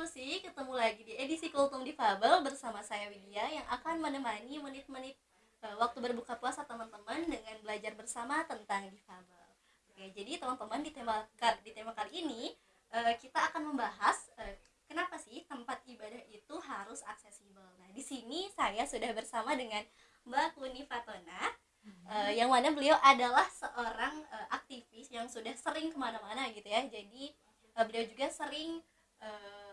Inklusi, ketemu lagi di edisi Kultum Difabel bersama saya Widya yang akan menemani menit-menit uh, waktu berbuka puasa teman-teman dengan belajar bersama tentang difabel. Oke, jadi teman-teman di tema di tema kali ini uh, kita akan membahas uh, kenapa sih tempat ibadah itu harus aksesibel. Nah, di sini saya sudah bersama dengan Mbak Kuni Fatona uh, yang mana beliau adalah seorang aktivis yang sudah sering ke mana-mana gitu ya jadi beliau juga sering uh,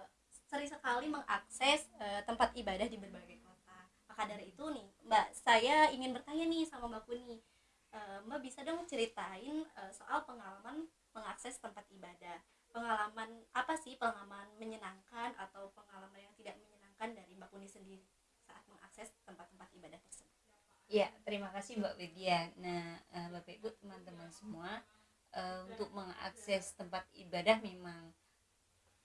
sering sekali mengakses uh, tempat ibadah di berbagai kota. Maka dari itu nih mbak saya ingin bertanya nih sama mbak Kuni. Uh, mbak bisa dong ceritain uh, soal pengalaman mengakses tempat ibadah? Pengalaman apa sih pengalaman menyenangkan atau pengalaman yang tidak menyenangkan dari mbak Kuni sendiri saat mengakses tempat-tempat ibadah tersebut? Ya, terima kasih Mbak Widya. Nah, Bapak Ibu, teman-teman semua, untuk mengakses tempat ibadah memang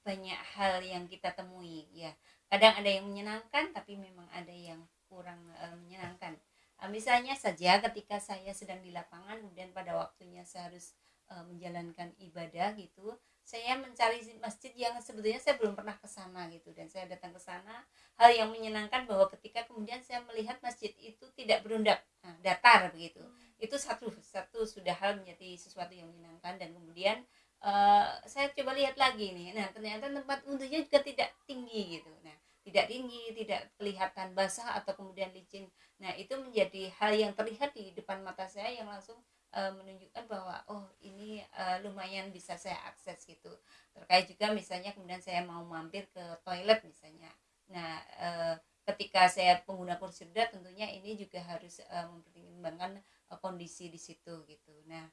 banyak hal yang kita temui ya. Kadang ada yang menyenangkan, tapi memang ada yang kurang uh, menyenangkan. Uh, misalnya saja ketika saya sedang di lapangan, kemudian pada waktunya saya harus uh, menjalankan ibadah gitu, saya mencari masjid yang sebetulnya saya belum pernah ke sana gitu dan saya datang ke sana hal yang menyenangkan bahwa ketika kemudian saya melihat masjid itu tidak berundak nah, datar begitu hmm. itu satu satu sudah hal menjadi sesuatu yang menyenangkan dan kemudian uh, saya coba lihat lagi nih. Nah ternyata tempat wudhunya juga tidak tinggi gitu. Nah tidak tinggi tidak kelihatan basah atau kemudian licin. Nah itu menjadi hal yang terlihat di depan mata saya yang langsung uh, menunjukkan bahwa oh ini uh, lumayan bisa saya akses gitu. Terkait juga misalnya kemudian saya mau mampir ke toilet misalnya. Nah uh, ketika saya pengguna kursi roda tentunya ini juga harus uh, mempertimbangkan uh, kondisi di situ gitu. Nah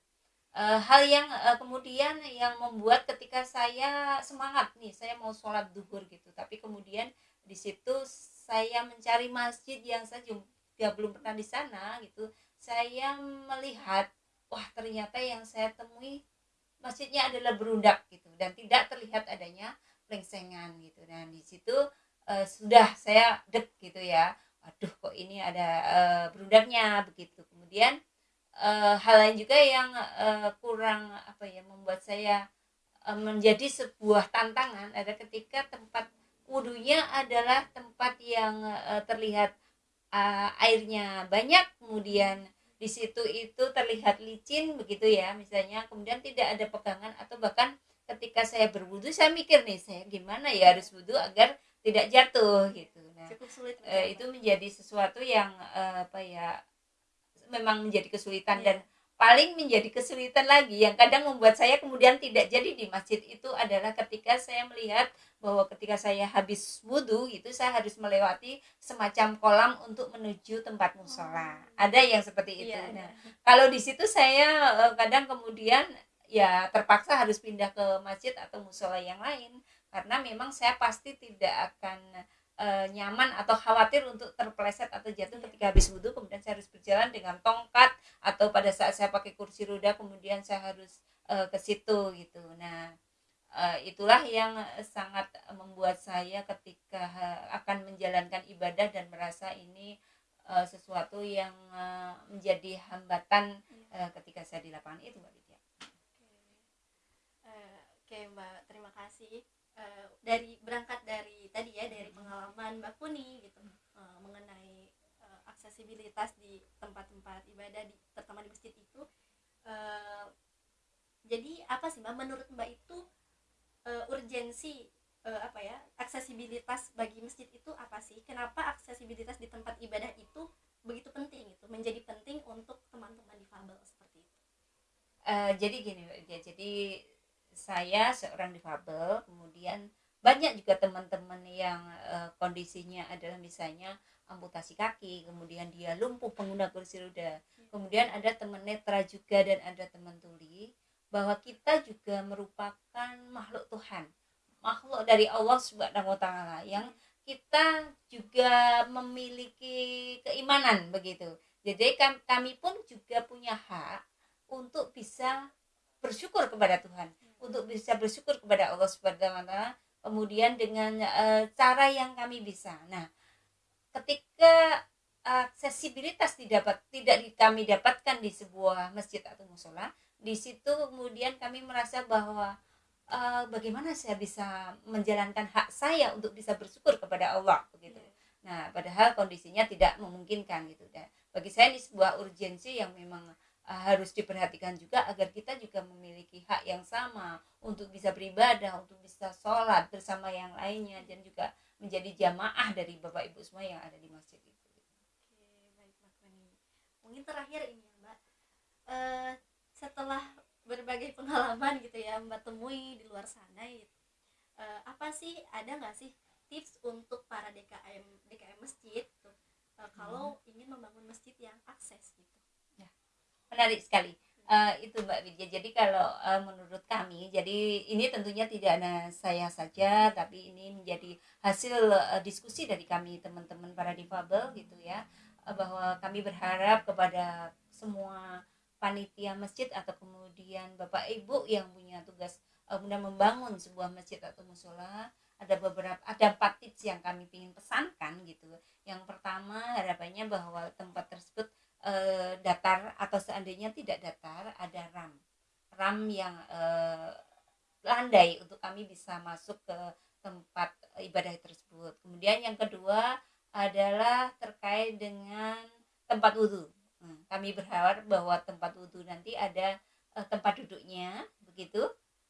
uh, hal yang uh, kemudian yang membuat ketika saya semangat nih saya mau sholat duhur gitu. Tapi kemudian di situ saya mencari masjid yang saya juga belum pernah di sana gitu. Saya melihat wah ternyata yang saya temui masjidnya adalah berundak gitu. Dan tidak terlihat adanya lengsengan gitu. Dan di situ uh, sudah saya dek gitu ya. Aduh kok ini ada uh, berundaknya begitu. Kemudian uh, hal lain juga yang uh, kurang apa ya membuat saya uh, menjadi sebuah tantangan ada ketika tempat wudhunya adalah tempat yang uh, terlihat uh, airnya banyak kemudian di situ itu terlihat licin begitu ya misalnya. Kemudian tidak ada pegangan atau bahkan ketika saya berwudu saya mikir nih saya gimana ya harus wudhu agar tidak jatuh? Gitu. Nah Cukup sulit itu menjadi sesuatu yang apa ya memang menjadi kesulitan yeah. dan paling menjadi kesulitan lagi yang kadang membuat saya kemudian tidak jadi di masjid itu adalah ketika saya melihat bahwa ketika saya habis wudhu itu saya harus melewati semacam kolam untuk menuju tempat musola oh. ada yang seperti itu iya, nah kalau di situ saya eh, kadang kemudian ya terpaksa harus pindah ke masjid atau musola yang lain karena memang saya pasti tidak akan e, nyaman atau khawatir untuk terpeleset atau jatuh ketika habis wudhu kemudian saya harus berjalan dengan tongkat atau pada saat saya pakai kursi roda kemudian saya harus e, ke situ gitu. Nah e, itulah yang sangat membuat saya ketika akan menjalankan ibadah dan merasa ini e, sesuatu yang e, menjadi hambatan e, ketika saya di lapangan. Itu mbak Lydia. Oke, Oke mbak. Terima kasih uh, dari berangkat dari tadi ya dari pengalaman Mbak Kuni gitu. Uh, mengenai uh, aksesibilitas di tempat-tempat ibadah di terutama di masjid itu. Uh, jadi apa sih Mbak? Menurut Mbak itu uh, urgensi uh, apa ya aksesibilitas bagi masjid itu apa sih? Kenapa aksesibilitas di tempat ibadah itu begitu penting itu menjadi penting untuk teman-teman difabel seperti itu? Uh, jadi gini ya jadi saya seorang difabel kemudian banyak juga teman-teman yang uh, kondisinya adalah misalnya amputasi kaki kemudian dia lumpuh pengguna kursi roda kemudian ada teman netra juga dan ada teman tuli bahwa kita juga merupakan makhluk Tuhan makhluk dari Allah subhanahu wa taala yang kita juga memiliki keimanan begitu. Jadi kami pun juga punya hak untuk bisa bersyukur kepada Tuhan untuk bisa bersyukur kepada Allah Subhanahu wa taala kemudian dengan uh, cara yang kami bisa. Nah, ketika aksesibilitas didapat tidak di, kami dapatkan di sebuah masjid atau musola, di situ kemudian kami merasa bahwa uh, bagaimana saya bisa menjalankan hak saya untuk bisa bersyukur kepada Allah begitu Iya. nah padahal kondisinya tidak memungkinkan gitu dan bagi saya ini sebuah urgensi yang memang harus diperhatikan juga agar kita juga memiliki hak yang sama untuk bisa beribadah untuk bisa sholat bersama yang lainnya dan juga menjadi jamaah dari bapak ibu semua yang ada di masjid itu Oke, baik Mbak Koni. Mungkin terakhir ini ya Mbak, Eh, setelah berbagai pengalaman gitu ya Mbak temui di luar sana gitu, eh, apa sih ada nggak sih tips untuk para DKM DKM masjid tuh eh, kalau ingin membangun masjid yang akses gitu? Menarik sekali Eh, itu Mbak Widya. Jadi kalau eh, menurut kami, jadi ini tentunya tidak hanya saya saja, tapi ini menjadi hasil eh, diskusi dari kami teman-teman para difabel gitu ya, Eh, bahwa kami berharap kepada semua panitia masjid atau kemudian bapak ibu yang punya tugas guna membangun sebuah masjid atau musola ada beberapa ada empat tips yang kami ingin pesankan gitu. Yang pertama harapannya bahwa tempat tersebut eh, datar atau seandainya tidak datar ada ram. Ram yang eh, landai untuk kami bisa masuk ke tempat ibadah tersebut. Kemudian yang kedua adalah terkait dengan tempat wudhu Hmm, kami berharap bahwa tempat wudhu nanti ada eh, tempat duduknya begitu.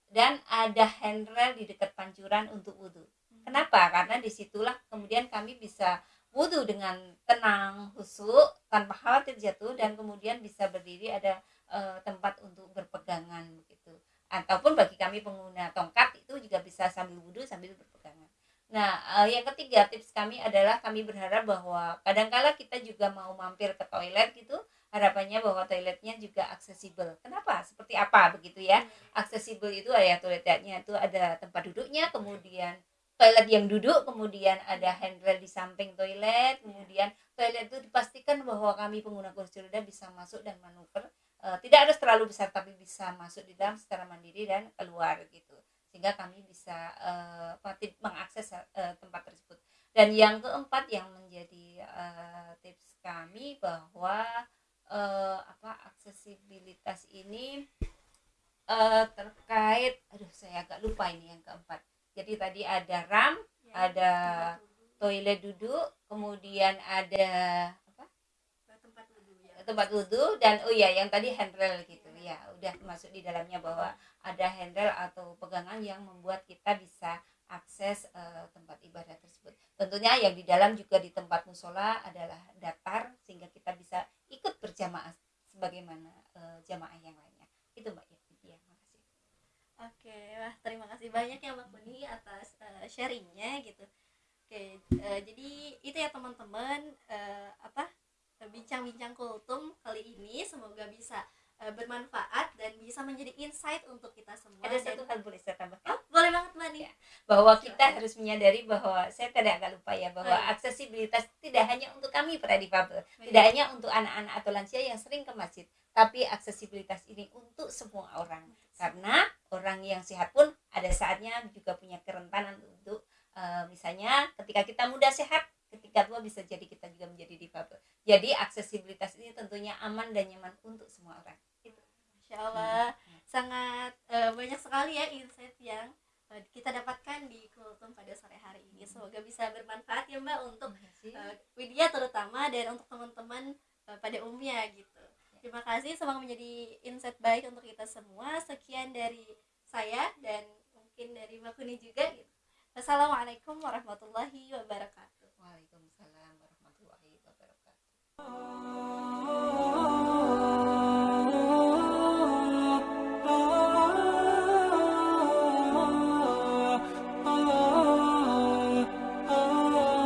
Dan ada handrail di dekat pancuran untuk wudhu kenapa? Karena di situlah kemudian kami bisa wudhu dengan tenang, khusyuk, tanpa khawatir jatuh dan kemudian bisa berdiri ada eh, tempat untuk berpegangan begitu. Ataupun bagi kami pengguna tongkat itu juga bisa sambil wudhu sambil berpegangan. Nah, eh, yang ketiga tips kami adalah kami berharap bahwa kadangkala kita juga mau mampir ke toilet gitu, harapannya bahwa toiletnya juga aksesibel. Kenapa? Seperti apa begitu ya? Aksesibel itu ya toiletnya itu ada tempat duduknya, kemudian toilet yang duduk, kemudian ada handrail di samping toilet, kemudian toilet itu dipastikan bahwa kami pengguna kursi roda bisa masuk dan manuver, Eh, tidak harus terlalu besar tapi bisa masuk di dalam secara mandiri dan keluar gitu, sehingga kami bisa tip- mengakses eh, tempat tersebut. Dan yang keempat yang menjadi eh, tips kami bahwa eh, apa aksesibilitas ini eh, terkait, aduh saya agak lupa ini yang keempat. Jadi tadi ada ram, Ya, ada toilet duduk, kemudian ada apa? tempat wudhu ya. tempat wudhu dan oh ya yang tadi handrail gitu ya udah masuk di dalamnya bahwa ada handrail atau pegangan yang membuat kita bisa akses eh, tempat ibadah tersebut. Tentunya yang di dalam juga di tempat musola adalah datar sehingga kita bisa ikut berjamaah sebagaimana eh, jamaah yang lainnya. Itu Mbak ya. Oke, wah terima kasih banyak ya Mbak Kuni atas eh, sharingnya gitu. Oke, eh, jadi itu ya teman-teman eh, apa bincang-bincang kultum kali ini semoga bisa eh, bermanfaat dan bisa menjadi insight untuk kita semua. Ada satu hal boleh saya tambahkan? Oh, boleh banget Mbak nih. Ya. bahwa kita harus menyadari bahwa saya tidak agak lupa ya bahwa Oh, iya. aksesibilitas tidak hanya untuk kami para difabel, tidak hanya untuk anak-anak atau lansia yang sering ke masjid, tapi aksesibilitas ini untuk semua orang. Karena orang yang sehat pun ada saatnya juga punya kerentanan untuk eh, misalnya ketika kita muda sehat, ketika tua bisa jadi kita juga menjadi difabel. Jadi aksesibilitas ini tentunya aman dan nyaman untuk semua orang. Itu. Masya Allah, sangat eh, banyak sekali ya insight yang eh, kita dapatkan di kultum pada sore hari ini. Semoga bisa bermanfaat ya Mbak untuk eh, Widya terutama dan untuk teman-teman eh, pada umumnya gitu. Terima kasih semoga menjadi insight baik untuk kita semua. Sekian dari saya dan mungkin dari Mbak Kuni juga gitu. Assalamualaikum warahmatullahi wabarakatuh. Waalaikumsalam warahmatullahi wabarakatuh.